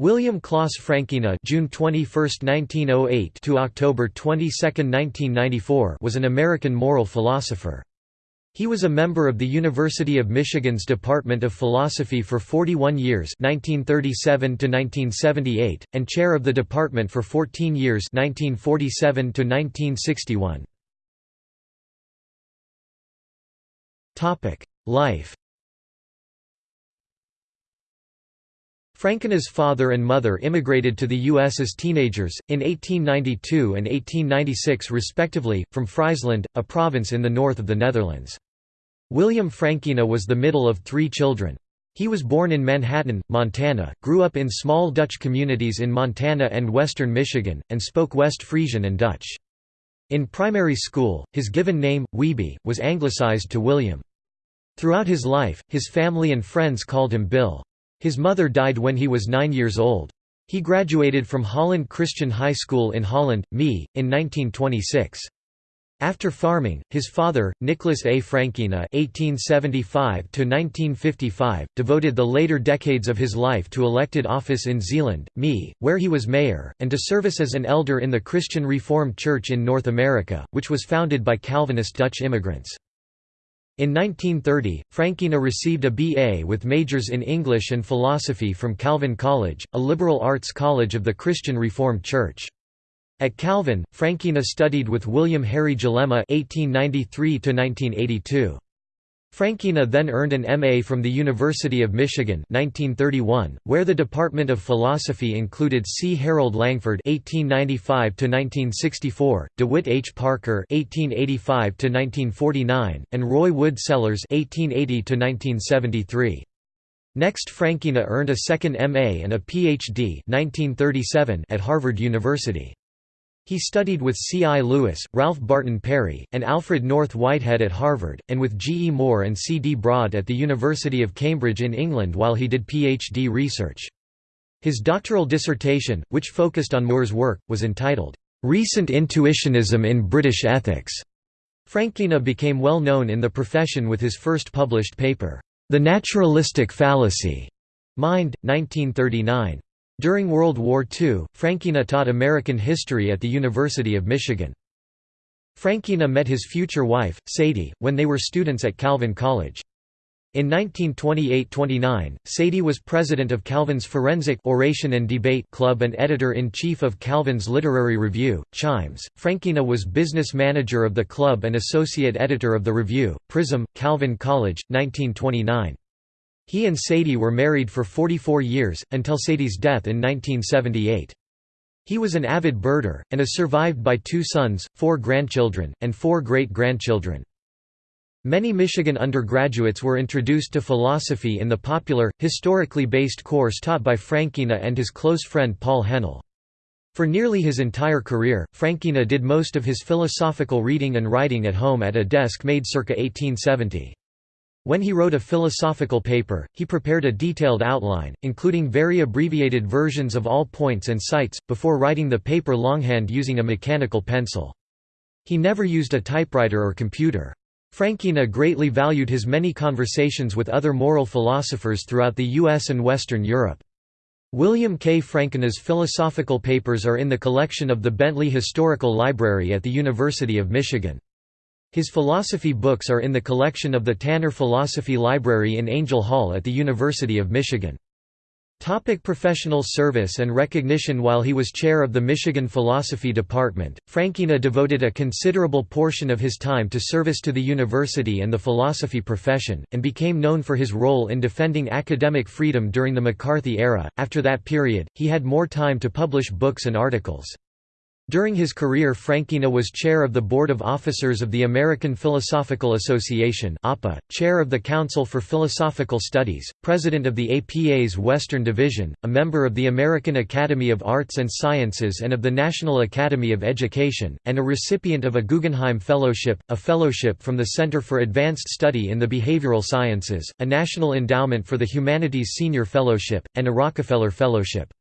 William Klaus Frankena June 21, 1908 to October 22, 1994 was an American moral philosopher. He was a member of the University of Michigan's Department of Philosophy for 41 years 1937 to 1978, and chair of the department for 14 years 1947 to 1961. Life Frankena's father and mother immigrated to the U.S. as teenagers, in 1892 and 1896 respectively, from Friesland, a province in the north of the Netherlands. William Frankena was the middle of three children. He was born in Manhattan, Montana, grew up in small Dutch communities in Montana and western Michigan, and spoke West Frisian and Dutch. In primary school, his given name, Wiebe, was anglicized to William. Throughout his life, his family and friends called him Bill. His mother died when he was nine years old. He graduated from Holland Christian High School in Holland, ME, in 1926. After farming, his father, Nicholas A. Frankena (1875–1955), devoted the later decades of his life to elected office in Zeeland, ME, where he was mayor, and to service as an elder in the Christian Reformed Church in North America, which was founded by Calvinist Dutch immigrants. In 1930, Frankena received a B.A. with majors in English and philosophy from Calvin College, a liberal arts college of the Christian Reformed Church. At Calvin, Frankena studied with William Harry Jellema (1893–1982). Frankena then earned an M.A. from the University of Michigan 1931, where the Department of Philosophy included C. Harold Langford (1895–1964), DeWitt H. Parker (1885–1949), and Roy Wood Sellars (1880–1973). Next Frankena earned a second M.A. and a Ph.D. 1937 at Harvard University. He studied with C. I. Lewis, Ralph Barton Perry, and Alfred North Whitehead at Harvard, and with G. E. Moore and C. D. Broad at the University of Cambridge in England while he did Ph.D. research. His doctoral dissertation, which focused on Moore's work, was entitled, "'Recent Intuitionism in British Ethics". Frankena became well known in the profession with his first published paper, The Naturalistic Fallacy, Mind, 1939. During World War II, Frankena taught American history at the University of Michigan. Frankena met his future wife, Sadie, when they were students at Calvin College. In 1928–29, Sadie was president of Calvin's Forensic Oration and Debate Club and editor-in-chief of Calvin's literary review, Chimes. Frankena was business manager of the club and associate editor of the review, Prism, Calvin College, 1929. He and Sadie were married for 44 years, until Sadie's death in 1978. He was an avid birder, and is survived by two sons, four grandchildren, and four great-grandchildren. Many Michigan undergraduates were introduced to philosophy in the popular, historically based course taught by Frankena and his close friend Paul Hennell. For nearly his entire career, Frankena did most of his philosophical reading and writing at home at a desk made circa 1870. When he wrote a philosophical paper, he prepared a detailed outline, including very abbreviated versions of all points and sites, before writing the paper longhand using a mechanical pencil. He never used a typewriter or computer. Frankena greatly valued his many conversations with other moral philosophers throughout the U.S. and Western Europe. William K. Frankena's philosophical papers are in the collection of the Bentley Historical Library at the University of Michigan. His philosophy books are in the collection of the Tanner Philosophy Library in Angel Hall at the University of Michigan. Topic professional service and recognition While he was chair of the Michigan Philosophy Department, Frankena devoted a considerable portion of his time to service to the university and the philosophy profession, and became known for his role in defending academic freedom during the McCarthy era. After that period, he had more time to publish books and articles. During his career Frankena was chair of the Board of Officers of the American Philosophical Association chair of the Council for Philosophical Studies, president of the APA's Western Division, a member of the American Academy of Arts and Sciences and of the National Academy of Education, and a recipient of a Guggenheim Fellowship, a fellowship from the Center for Advanced Study in the Behavioral Sciences, a National Endowment for the Humanities Senior Fellowship, and a Rockefeller Fellowship.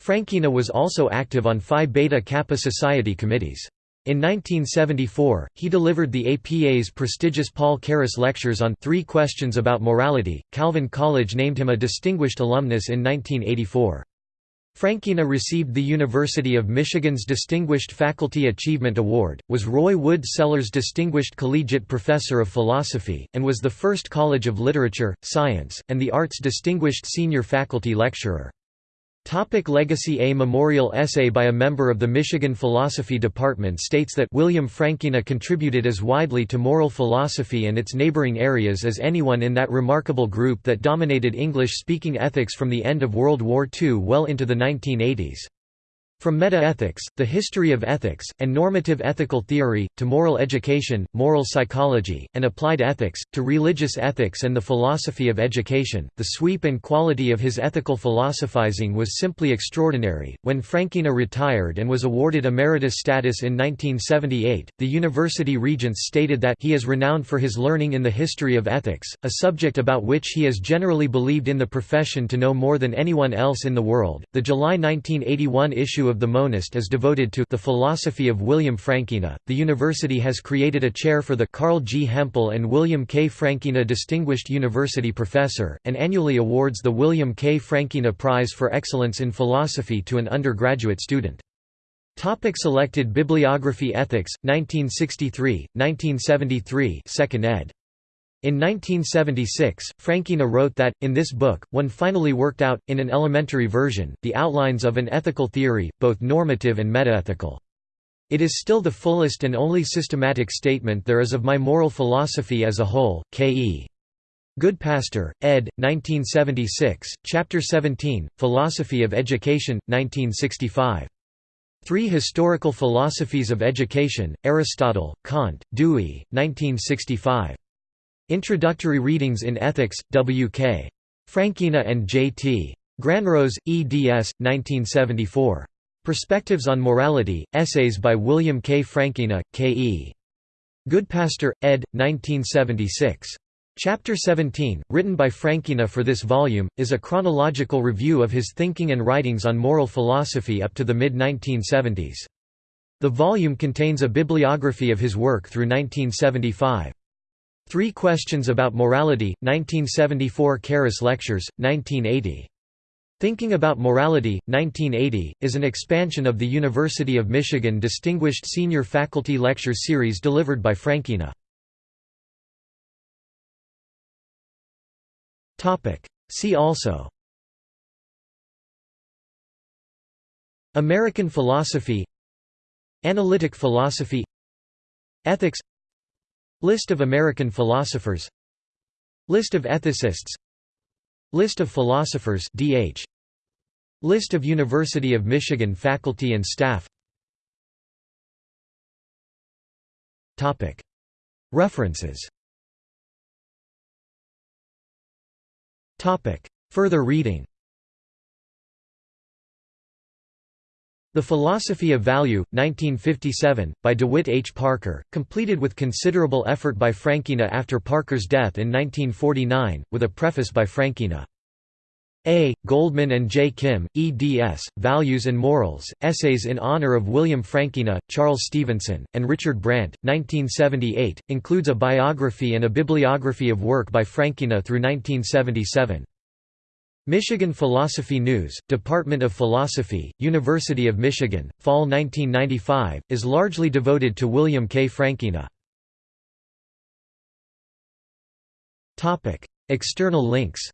Frankena was also active on Phi Beta Kappa Society committees. In 1974, he delivered the APA's prestigious Paul Carus Lectures on Three Questions About Morality. Calvin College named him a distinguished alumnus in 1984. Frankena received the University of Michigan's Distinguished Faculty Achievement Award, was Roy Wood Sellars Distinguished Collegiate Professor of Philosophy, and was the first College of Literature, Science, and the Arts Distinguished Senior Faculty Lecturer. Topic legacy A memorial essay by a member of the Michigan Philosophy Department states that William Frankena contributed as widely to moral philosophy and its neighboring areas as anyone in that remarkable group that dominated English-speaking ethics from the end of World War II well into the 1980s. From metaethics, the history of ethics, and normative ethical theory, to moral education, moral psychology, and applied ethics, to religious ethics and the philosophy of education, the sweep and quality of his ethical philosophizing was simply extraordinary. When Frankena retired and was awarded emeritus status in 1978, the university regents stated that he is renowned for his learning in the history of ethics, a subject about which he is generally believed in the profession to know more than anyone else in the world. The July 1981 issue of the Monist is devoted to the philosophy of William Frankena. The university has created a chair for the Carl G. Hempel and William K. Frankena Distinguished University Professor, and annually awards the William K. Frankena Prize for Excellence in Philosophy to an undergraduate student. Topic selected Bibliography Ethics, 1963, 1973 2nd ed. In 1976, Frankena wrote that, in this book, one finally worked out, in an elementary version, the outlines of an ethical theory, both normative and metaethical. It is still the fullest and only systematic statement there is of my moral philosophy as a whole. K.E. Goodpaster, ed. 1976, Chapter 17, Philosophy of Education, 1965. Three Historical Philosophies of Education, Aristotle, Kant, Dewey, 1965. Introductory Readings in Ethics, W.K. Frankena and J.T. Granrose, eds. 1974. Perspectives on Morality, Essays by William K. Frankena, K.E. Goodpaster, ed. 1976. Chapter 17, written by Frankena for this volume, is a chronological review of his thinking and writings on moral philosophy up to the mid-1970s. The volume contains a bibliography of his work through 1975. Three Questions About Morality, 1974 Carus Lectures, 1980. Thinking About Morality, 1980, is an expansion of the University of Michigan Distinguished Senior Faculty Lecture Series delivered by Frankena. See also. American philosophy. Analytic philosophy. Ethics List of American philosophers. List of ethicists. List of philosophers DH List of University of Michigan faculty and staff. Topic. References. Topic. Further reading The Philosophy of Value, 1957, by DeWitt H. Parker, completed with considerable effort by Frankena after Parker's death in 1949, with a preface by Frankena. A. Goldman and J. Kim, eds. Values and Morals, Essays in Honor of William Frankena, Charles Stevenson, and Richard Brandt, 1978, includes a biography and a bibliography of work by Frankena through 1977. Michigan Philosophy News, Department of Philosophy, University of Michigan, Fall 1995, is largely devoted to William K. Frankena. External links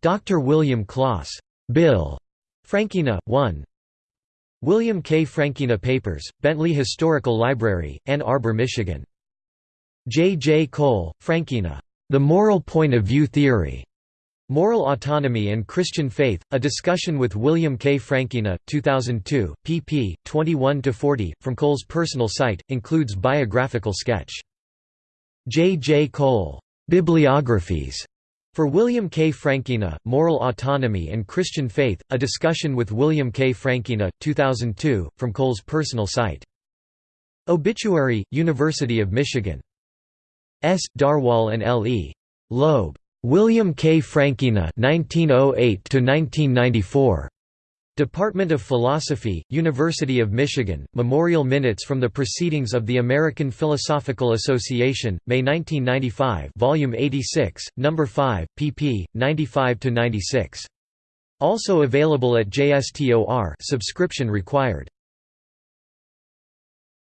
Dr. William Klaas. Bill. Frankena, 1 William K. Frankena Papers, Bentley Historical Library, Ann Arbor, Michigan. J. J. Cole, Frankena. The Moral Point of View Theory. Moral Autonomy and Christian Faith, a discussion with William K. Frankena, 2002, pp. 21–40, from Cole's personal site, includes biographical sketch. J. J. Cole. Bibliographies. For William K. Frankena, Moral Autonomy and Christian Faith, a discussion with William K. Frankena, 2002, from Cole's personal site. Obituary, University of Michigan. S. Darwall and L. E. Loeb. William K. Frankena 1908 1994. Department of Philosophy, University of Michigan, Memorial Minutes from the Proceedings of the American Philosophical Association, May 1995 Volume 86, No. 5, pp. 95–96. Also available at JSTOR subscription required.